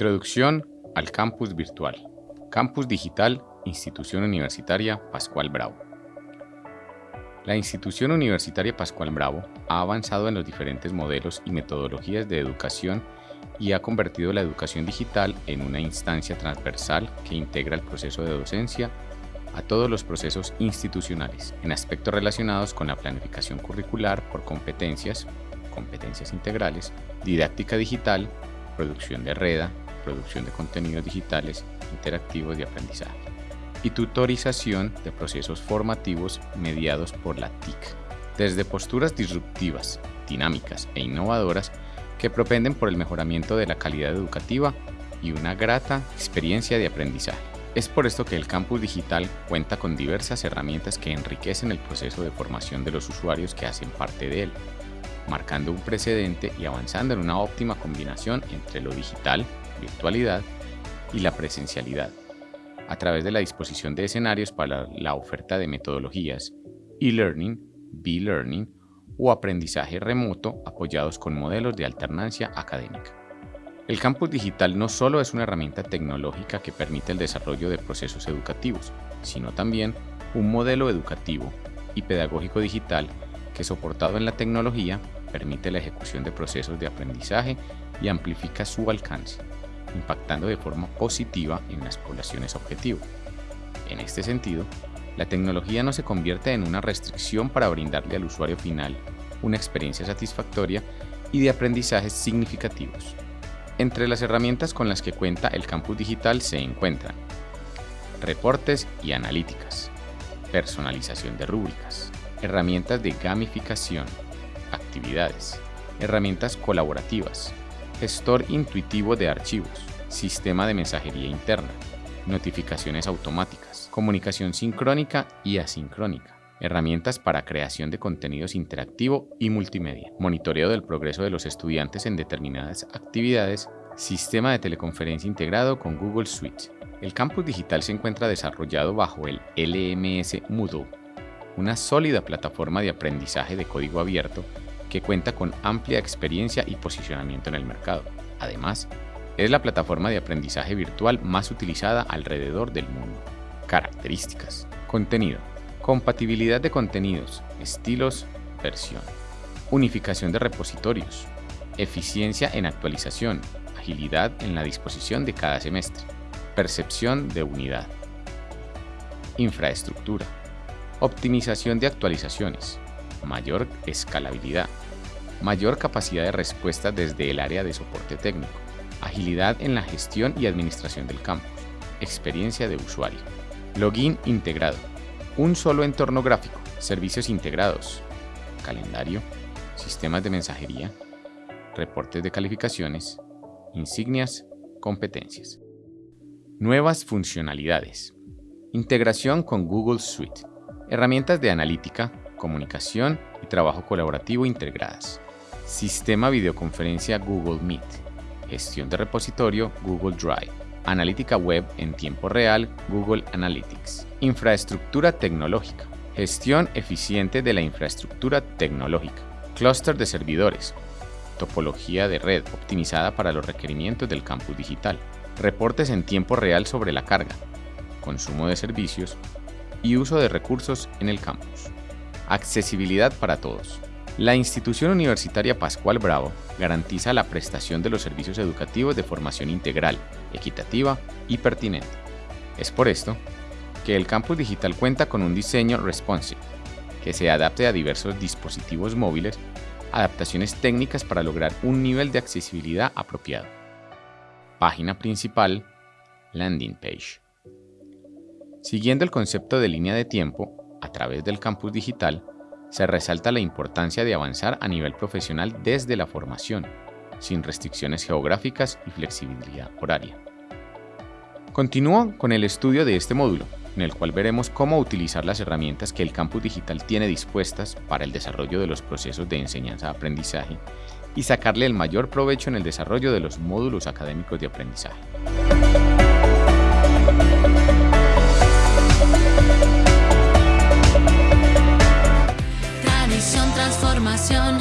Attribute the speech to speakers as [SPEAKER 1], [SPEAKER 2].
[SPEAKER 1] Introducción al campus virtual. Campus Digital, Institución Universitaria Pascual Bravo. La Institución Universitaria Pascual Bravo ha avanzado en los diferentes modelos y metodologías de educación y ha convertido la educación digital en una instancia transversal que integra el proceso de docencia a todos los procesos institucionales en aspectos relacionados con la planificación curricular por competencias, competencias integrales, didáctica digital, producción de red, producción de contenidos digitales interactivos de aprendizaje y tutorización de procesos formativos mediados por la TIC, desde posturas disruptivas, dinámicas e innovadoras que propenden por el mejoramiento de la calidad educativa y una grata experiencia de aprendizaje. Es por esto que el campus digital cuenta con diversas herramientas que enriquecen el proceso de formación de los usuarios que hacen parte de él, marcando un precedente y avanzando en una óptima combinación entre lo digital, virtualidad y la presencialidad, a través de la disposición de escenarios para la oferta de metodologías e-learning, b-learning o aprendizaje remoto apoyados con modelos de alternancia académica. El campus digital no solo es una herramienta tecnológica que permite el desarrollo de procesos educativos, sino también un modelo educativo y pedagógico digital que soportado en la tecnología permite la ejecución de procesos de aprendizaje y amplifica su alcance, impactando de forma positiva en las poblaciones objetivo. En este sentido, la tecnología no se convierte en una restricción para brindarle al usuario final una experiencia satisfactoria y de aprendizajes significativos. Entre las herramientas con las que cuenta el campus digital se encuentran reportes y analíticas, personalización de rúbricas, herramientas de gamificación, actividades, herramientas colaborativas, gestor intuitivo de archivos, sistema de mensajería interna, notificaciones automáticas, comunicación sincrónica y asincrónica, herramientas para creación de contenidos interactivo y multimedia, monitoreo del progreso de los estudiantes en determinadas actividades, sistema de teleconferencia integrado con Google Suite. El campus digital se encuentra desarrollado bajo el LMS Moodle, una sólida plataforma de aprendizaje de código abierto que cuenta con amplia experiencia y posicionamiento en el mercado. Además, es la plataforma de aprendizaje virtual más utilizada alrededor del mundo. Características. Contenido. Compatibilidad de contenidos, estilos, versión. Unificación de repositorios. Eficiencia en actualización. Agilidad en la disposición de cada semestre. Percepción de unidad. Infraestructura. Optimización de actualizaciones mayor escalabilidad, mayor capacidad de respuesta desde el área de soporte técnico, agilidad en la gestión y administración del campus, experiencia de usuario, login integrado, un solo entorno gráfico, servicios integrados, calendario, sistemas de mensajería, reportes de calificaciones, insignias, competencias. Nuevas funcionalidades. Integración con Google Suite. Herramientas de analítica, comunicación y trabajo colaborativo integradas. Sistema videoconferencia Google Meet. Gestión de repositorio Google Drive. Analítica web en tiempo real Google Analytics. Infraestructura tecnológica. Gestión eficiente de la infraestructura tecnológica. Clúster de servidores. Topología de red optimizada para los requerimientos del campus digital. Reportes en tiempo real sobre la carga. Consumo de servicios y uso de recursos en el campus. Accesibilidad para todos. La institución universitaria Pascual Bravo garantiza la prestación de los servicios educativos de formación integral, equitativa y pertinente. Es por esto que el campus digital cuenta con un diseño responsive, que se adapte a diversos dispositivos móviles, adaptaciones técnicas para lograr un nivel de accesibilidad apropiado. Página principal, landing page. Siguiendo el concepto de línea de tiempo, a través del campus digital, se resalta la importancia de avanzar a nivel profesional desde la formación, sin restricciones geográficas y flexibilidad horaria. Continúo con el estudio de este módulo, en el cual veremos cómo utilizar las herramientas que el campus digital tiene dispuestas para el desarrollo de los procesos de enseñanza-aprendizaje y sacarle el mayor provecho en el desarrollo de los módulos académicos de aprendizaje.
[SPEAKER 2] pasión.